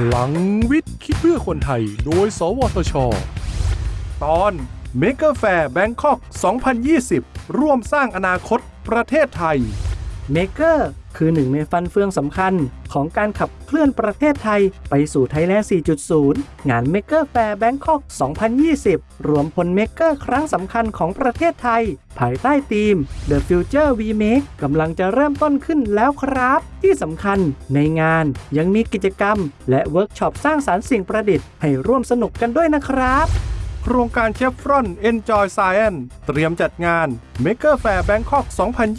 พลังวิทย์ คิดเพื่อคนไทย โดย สวทช ตอน Maker Faire Bangkok 2020 ร่วมสร้างอนาคตประเทศไทย Maker คือหนึ่งในฟันเฟืองสำคัญของการขับเคลื่อนประเทศไทยไปสู่ไทยแลนด์ 4.0 งาน Maker Faire Bangkok 2020 รวมพล maker ครั้งสำคัญของประเทศไทย ภายใต้ธีม The Future We Make กำลังจะเริ่มต้นขึ้นแล้วครับ ที่สำคัญในงานยังมีกิจกรรม และเวิร์กช็อปสร้างสรรค์สิ่งประดิษฐ์ให้ร่วมสนุกกันด้วยนะครับ โครงการเชฟรอน Enjoy Science เตรียมจัดงาน Maker Faire Bangkok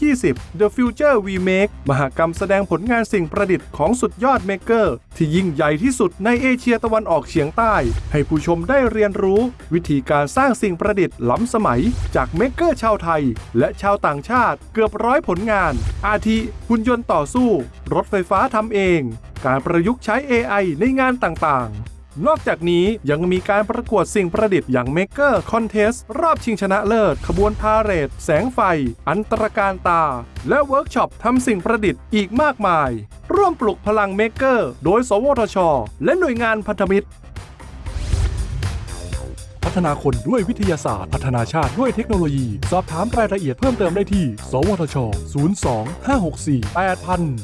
2020 The Future We Make มหกรรมแสดงผลงานสิ่งประดิษฐ์ของสุดยอด maker ที่ยิ่งใหญ่ที่สุดในเอเชียตะวันออกเฉียงใต้ ให้ผู้ชมได้เรียนรู้ วิธีการสร้างสิ่งประดิษฐ์ล้ำสมัย จาก maker ชาวไทย และชาวต่างชาติเกือบร้อยผลงาน อาทิหุ่นยนต์ต่อสู้ รถไฟฟ้าทำเอง การประยุกต์ใช้ AI ในงานต่างๆ นอกจากนี้ยังมีการประกวดสิ่งประดิษฐ์อย่าง Maker Contest รอบชิงชนะเลิศ ขบวนพาเหรด แสงไฟ อันตระการตา และเวิร์กช็อปทำสิ่งประดิษฐ์อีกมากมาย ร่วมปลุกพลัง Maker โดย สวทช และหน่วยงานพันธมิตร พัฒนาคนด้วยวิทยาศาสตร์ พัฒนาชาติด้วยเทคโนโลยี สอบถามรายละเอียดเพิ่มเติมได้ที่ สวทช 02 564 8000